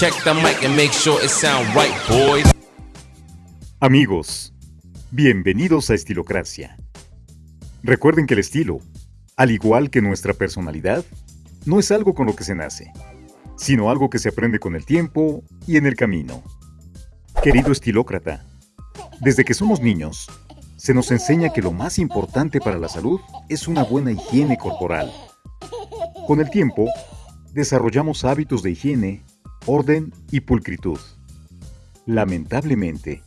Check the mic and make sure it sound right, boys. Amigos, bienvenidos a Estilocracia. Recuerden que el estilo, al igual que nuestra personalidad, no es algo con lo que se nace, sino algo que se aprende con el tiempo y en el camino. Querido estilócrata, desde que somos niños, se nos enseña que lo más importante para la salud es una buena higiene corporal. Con el tiempo, desarrollamos hábitos de higiene orden y pulcritud. Lamentablemente,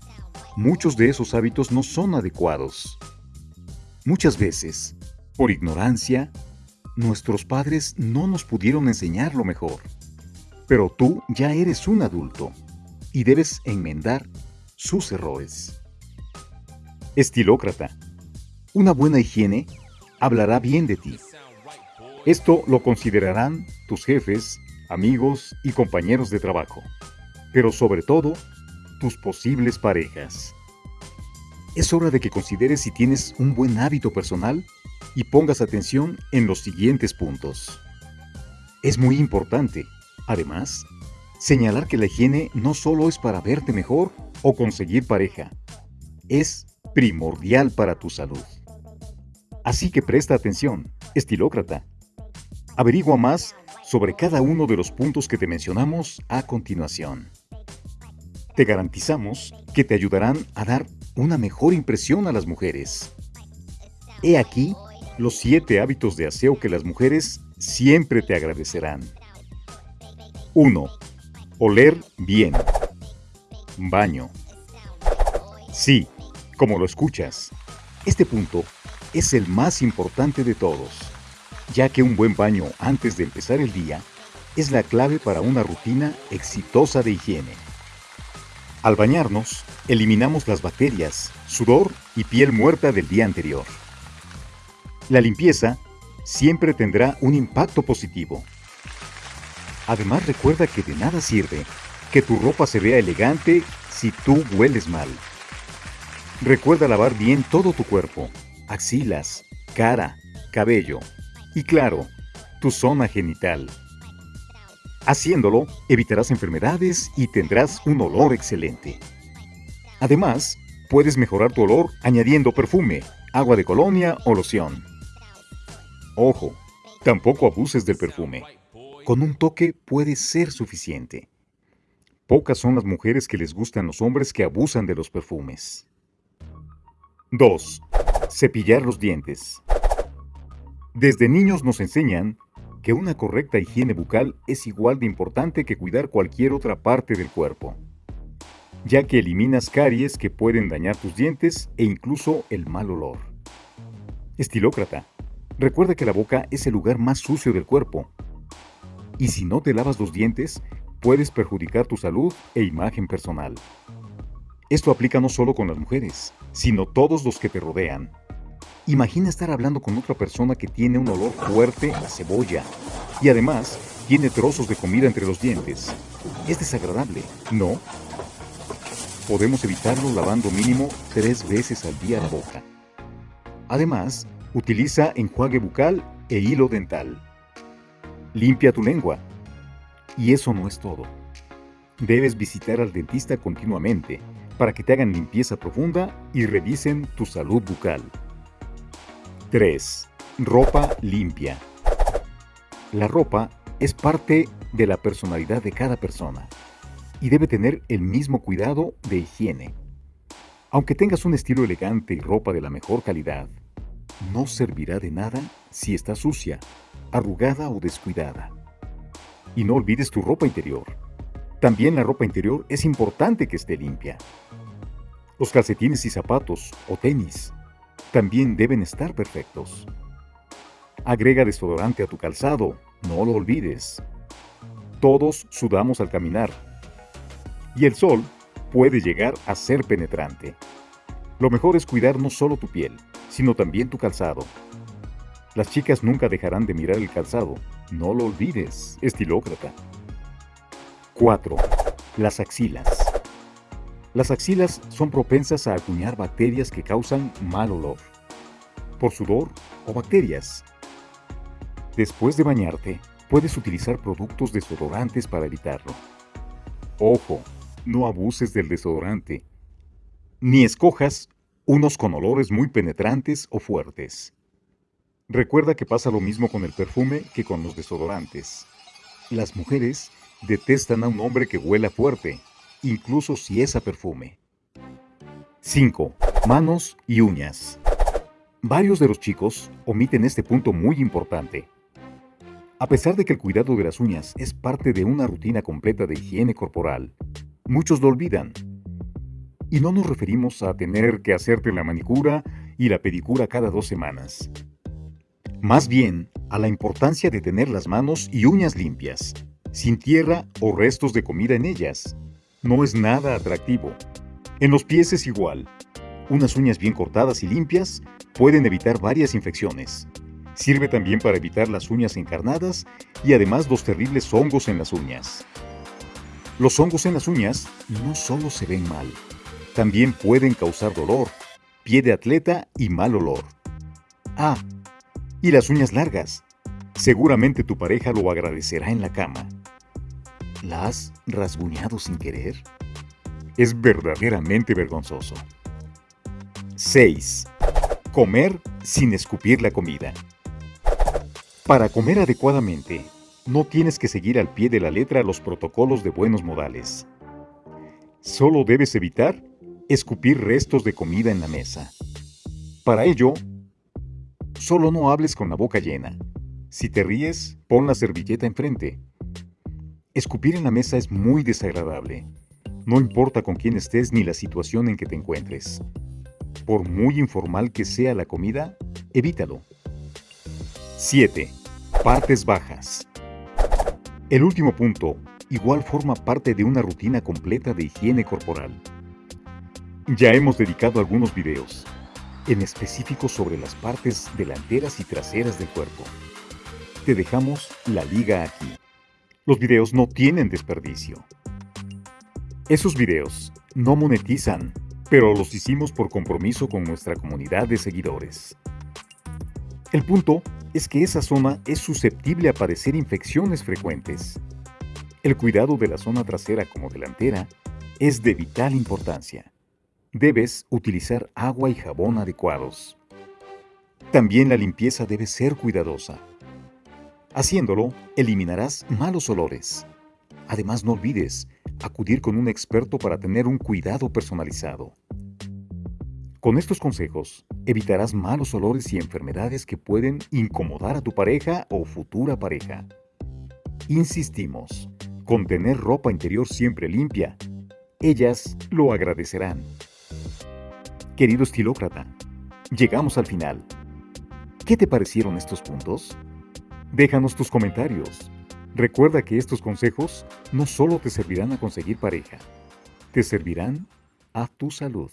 muchos de esos hábitos no son adecuados. Muchas veces, por ignorancia, nuestros padres no nos pudieron enseñar lo mejor. Pero tú ya eres un adulto y debes enmendar sus errores. Estilócrata. Una buena higiene hablará bien de ti. Esto lo considerarán tus jefes amigos y compañeros de trabajo, pero sobre todo, tus posibles parejas. Es hora de que consideres si tienes un buen hábito personal y pongas atención en los siguientes puntos. Es muy importante, además, señalar que la higiene no solo es para verte mejor o conseguir pareja, es primordial para tu salud. Así que presta atención, estilócrata. Averigua más sobre cada uno de los puntos que te mencionamos a continuación. Te garantizamos que te ayudarán a dar una mejor impresión a las mujeres. He aquí los siete hábitos de aseo que las mujeres siempre te agradecerán. 1. Oler bien. Baño. Sí, como lo escuchas, este punto es el más importante de todos ya que un buen baño antes de empezar el día es la clave para una rutina exitosa de higiene. Al bañarnos, eliminamos las bacterias, sudor y piel muerta del día anterior. La limpieza siempre tendrá un impacto positivo. Además recuerda que de nada sirve que tu ropa se vea elegante si tú hueles mal. Recuerda lavar bien todo tu cuerpo, axilas, cara, cabello, y claro, tu zona genital. Haciéndolo, evitarás enfermedades y tendrás un olor excelente. Además, puedes mejorar tu olor añadiendo perfume, agua de colonia o loción. Ojo, tampoco abuses del perfume. Con un toque puede ser suficiente. Pocas son las mujeres que les gustan los hombres que abusan de los perfumes. 2. Cepillar los dientes. Desde niños nos enseñan que una correcta higiene bucal es igual de importante que cuidar cualquier otra parte del cuerpo, ya que eliminas caries que pueden dañar tus dientes e incluso el mal olor. Estilócrata, recuerda que la boca es el lugar más sucio del cuerpo, y si no te lavas los dientes, puedes perjudicar tu salud e imagen personal. Esto aplica no solo con las mujeres, sino todos los que te rodean. Imagina estar hablando con otra persona que tiene un olor fuerte a cebolla y además tiene trozos de comida entre los dientes. Es desagradable, ¿no? Podemos evitarlo lavando mínimo tres veces al día la boca. Además, utiliza enjuague bucal e hilo dental. Limpia tu lengua. Y eso no es todo. Debes visitar al dentista continuamente para que te hagan limpieza profunda y revisen tu salud bucal. 3. Ropa limpia. La ropa es parte de la personalidad de cada persona y debe tener el mismo cuidado de higiene. Aunque tengas un estilo elegante y ropa de la mejor calidad, no servirá de nada si está sucia, arrugada o descuidada. Y no olvides tu ropa interior. También la ropa interior es importante que esté limpia. Los calcetines y zapatos o tenis también deben estar perfectos. Agrega desodorante a tu calzado, no lo olvides. Todos sudamos al caminar. Y el sol puede llegar a ser penetrante. Lo mejor es cuidar no solo tu piel, sino también tu calzado. Las chicas nunca dejarán de mirar el calzado. No lo olvides, estilócrata. 4. Las axilas. Las axilas son propensas a acuñar bacterias que causan mal olor, por sudor o bacterias. Después de bañarte, puedes utilizar productos desodorantes para evitarlo. Ojo, no abuses del desodorante. Ni escojas unos con olores muy penetrantes o fuertes. Recuerda que pasa lo mismo con el perfume que con los desodorantes. Las mujeres detestan a un hombre que huela fuerte, incluso si es a perfume. 5. Manos y uñas. Varios de los chicos omiten este punto muy importante. A pesar de que el cuidado de las uñas es parte de una rutina completa de higiene corporal, muchos lo olvidan. Y no nos referimos a tener que hacerte la manicura y la pedicura cada dos semanas. Más bien, a la importancia de tener las manos y uñas limpias, sin tierra o restos de comida en ellas. No es nada atractivo. En los pies es igual. Unas uñas bien cortadas y limpias pueden evitar varias infecciones. Sirve también para evitar las uñas encarnadas y además los terribles hongos en las uñas. Los hongos en las uñas no solo se ven mal, también pueden causar dolor, pie de atleta y mal olor. Ah, y las uñas largas. Seguramente tu pareja lo agradecerá en la cama. ¿La has rasguñado sin querer? Es verdaderamente vergonzoso. 6. Comer sin escupir la comida. Para comer adecuadamente, no tienes que seguir al pie de la letra los protocolos de buenos modales. Solo debes evitar escupir restos de comida en la mesa. Para ello, solo no hables con la boca llena. Si te ríes, pon la servilleta enfrente. Escupir en la mesa es muy desagradable. No importa con quién estés ni la situación en que te encuentres. Por muy informal que sea la comida, evítalo. 7. Partes bajas. El último punto igual forma parte de una rutina completa de higiene corporal. Ya hemos dedicado algunos videos, en específico sobre las partes delanteras y traseras del cuerpo. Te dejamos la liga aquí. Los videos no tienen desperdicio. Esos videos no monetizan, pero los hicimos por compromiso con nuestra comunidad de seguidores. El punto es que esa zona es susceptible a padecer infecciones frecuentes. El cuidado de la zona trasera como delantera es de vital importancia. Debes utilizar agua y jabón adecuados. También la limpieza debe ser cuidadosa. Haciéndolo, eliminarás malos olores. Además, no olvides acudir con un experto para tener un cuidado personalizado. Con estos consejos, evitarás malos olores y enfermedades que pueden incomodar a tu pareja o futura pareja. Insistimos, con tener ropa interior siempre limpia, ellas lo agradecerán. Querido estilócrata, llegamos al final. ¿Qué te parecieron estos puntos? Déjanos tus comentarios. Recuerda que estos consejos no solo te servirán a conseguir pareja, te servirán a tu salud.